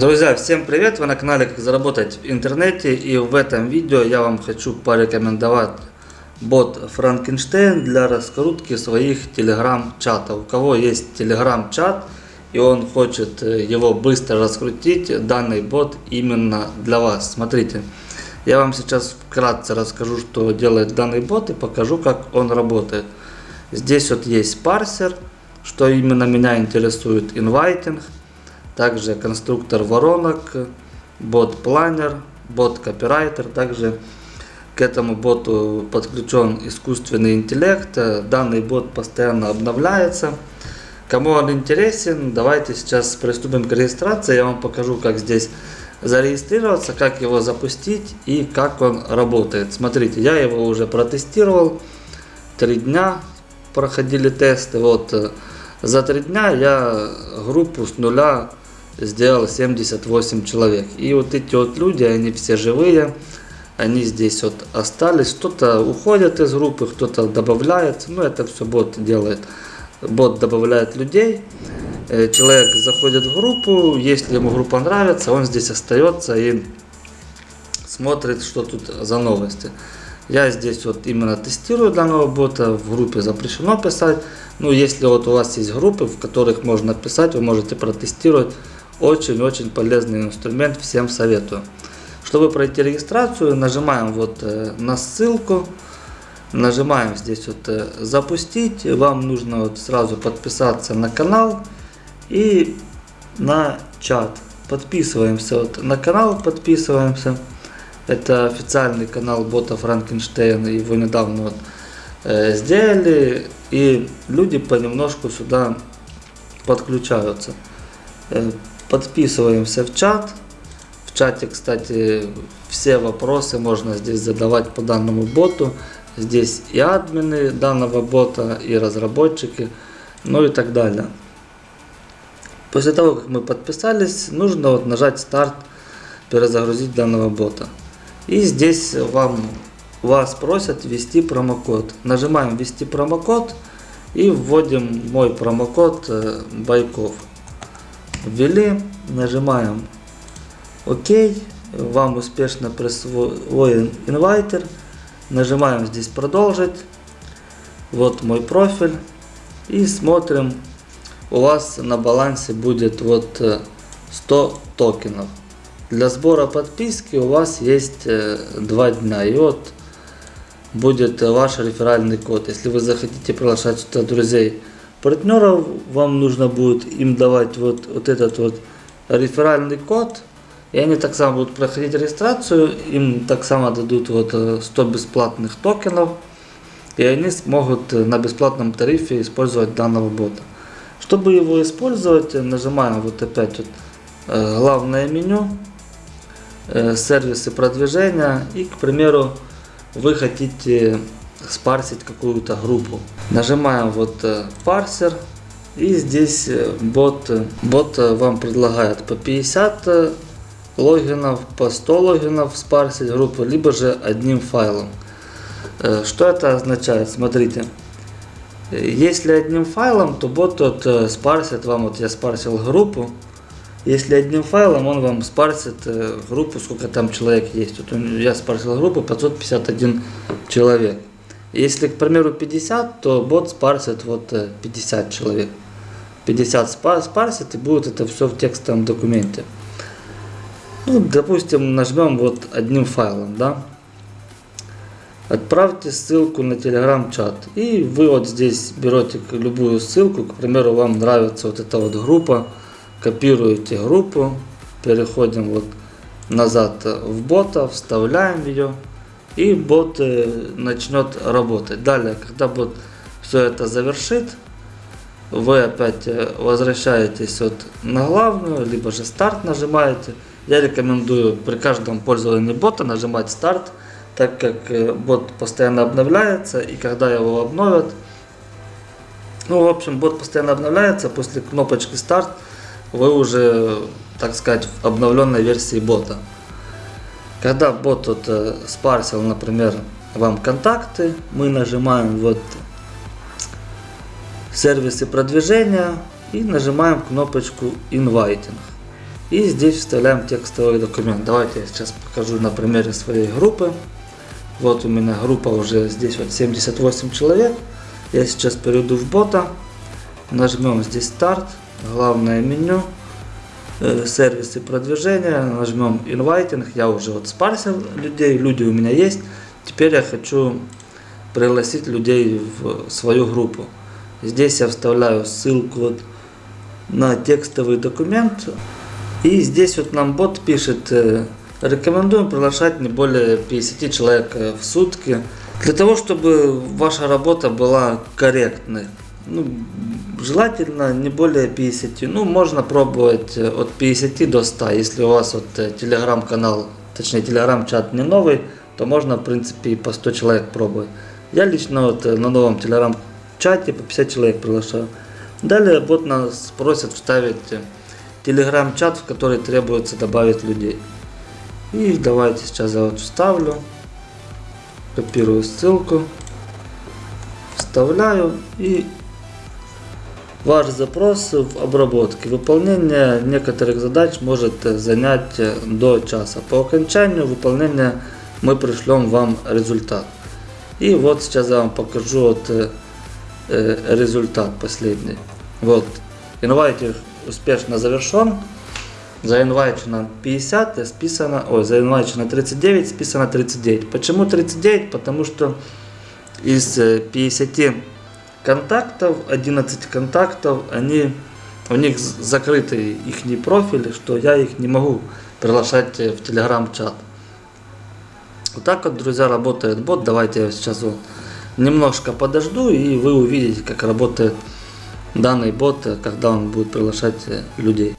Друзья, всем привет! Вы на канале Как заработать в интернете и в этом видео я вам хочу порекомендовать бот Frankenstein для раскрутки своих телеграм-чатов. У кого есть телеграм-чат и он хочет э, его быстро раскрутить, данный бот именно для вас. Смотрите, я вам сейчас вкратце расскажу, что делает данный бот и покажу, как он работает. Здесь вот есть парсер, что именно меня интересует, инвайтинг также конструктор воронок, бот-планер, бот-копирайтер. Также к этому боту подключен искусственный интеллект. Данный бот постоянно обновляется. Кому он интересен, давайте сейчас приступим к регистрации. Я вам покажу, как здесь зарегистрироваться, как его запустить и как он работает. Смотрите, я его уже протестировал. Три дня проходили тесты. Вот э, за три дня я группу с нуля сделал 78 человек. И вот эти вот люди, они все живые, они здесь вот остались. Кто-то уходит из группы, кто-то добавляет. Ну, это все бот делает. Бот добавляет людей. Э, человек заходит в группу, если ему группа нравится, он здесь остается и смотрит, что тут за новости. Я здесь вот именно тестирую данного бота, в группе запрещено писать. Ну, если вот у вас есть группы, в которых можно писать, вы можете протестировать. Очень-очень полезный инструмент, всем советую. Чтобы пройти регистрацию, нажимаем вот э, на ссылку, нажимаем здесь вот э, запустить. Вам нужно вот сразу подписаться на канал и на чат. Подписываемся вот на канал, подписываемся. Это официальный канал бота Франкенштейн, его недавно вот, э, сделали, и люди понемножку сюда подключаются. Подписываемся в чат. В чате, кстати, все вопросы можно здесь задавать по данному боту. Здесь и админы данного бота, и разработчики, ну и так далее. После того, как мы подписались, нужно вот нажать старт, перезагрузить данного бота. И здесь вам, вас просят ввести промокод. Нажимаем ввести промокод и вводим мой промокод э, Байков ввели, нажимаем ОК, вам успешно присвоен инвайтер, нажимаем здесь продолжить, вот мой профиль и смотрим, у вас на балансе будет вот 100 э, токенов. Для сбора подписки у вас есть 2 э, дня и вот будет ваш реферальный код. Если вы захотите приглашать сюда друзей, партнеров вам нужно будет им давать вот, вот этот вот реферальный код, и они так само будут проходить регистрацию, им так само дадут вот 100 э, бесплатных токенов, и они смогут э, на бесплатном тарифе использовать данного бота. Чтобы его использовать, нажимаем вот опять вот э, главное меню, сервисы продвижения, и, к примеру, вы хотите спарсить какую-то группу. Нажимаем вот э, парсер и здесь э, бот, э, бот вам предлагает по 50 логинов, по 100 логинов спарсить группу, либо же одним файлом. Что это означает? Смотрите. Если одним файлом, то бот тот спарсит вам, вот я спарсил группу, если одним файлом, он вам спарсит группу, сколько там человек есть. Вот я спарсил группу 551 человек. Если, к примеру, 50, то бот спарсит вот 50 э, человек. 50 спарсит и будет это все в текстовом документе. Ну, допустим, нажмем вот одним файлом, да. Отправьте ссылку на телеграм-чат. И вы вот здесь берете любую ссылку, к примеру, вам нравится вот эта вот группа, копируете группу, переходим вот назад в бота, вставляем ее и бот начнет работать. Далее, когда бот все это завершит, вы опять э, возвращаетесь вот на главную, либо же старт нажимаете. Я рекомендую при каждом пользовании бота нажимать старт, так как э, бот постоянно обновляется, и когда его обновят, ну, в общем, бот постоянно обновляется, после кнопочки старт вы уже, так сказать, в обновленной версии бота. Когда бот вот э, спарсил, например, вам контакты, мы нажимаем вот сервисы продвижения и нажимаем кнопочку Inviting. И здесь вставляем текстовый документ. Давайте я сейчас покажу на примере своей группы. Вот у меня группа уже здесь вот 78 человек. Я сейчас перейду в бота. Нажмем здесь старт, главное меню, сервисы продвижения, нажмем инвайтинг. Я уже вот спарсил людей, люди у меня есть. Теперь я хочу пригласить людей в свою группу. Здесь я вставляю ссылку вот на текстовый документ. И здесь вот нам бот пишет, э, рекомендуем приглашать не более 50 человек э, в сутки. Для того, чтобы ваша работа была корректной. Ну, желательно не более 50. Ну, можно пробовать э, от 50 до 100. Если у вас вот телеграм-канал, точнее телеграм-чат не новый, то можно в принципе и по 100 человек пробовать. Я лично вот на новом телеграм-чате по 50 человек приглашаю. Далее бот нас просит вставить телеграм-чат, в который требуется добавить людей. И давайте сейчас я вот вставлю, копирую ссылку, вставляю и ваш запрос в обработке. Выполнение некоторых задач может занять до часа. По окончанию выполнения мы пришлем вам результат. И вот сейчас я вам покажу вот э, результат последний. Вот, инвайтер успешно завершен. Заинвайчено 50, списано, ой, заинвайчено 39, списано 39. Почему 39? Потому что из 50 контактов, 11 контактов, они, у них закрыты их профили, что я их не могу приглашать э, в телеграм-чат. Вот так вот, друзья, работает бот. Давайте я сейчас вот немножко подожду, и вы увидите, как работает данный бот, э, когда он будет приглашать э, людей.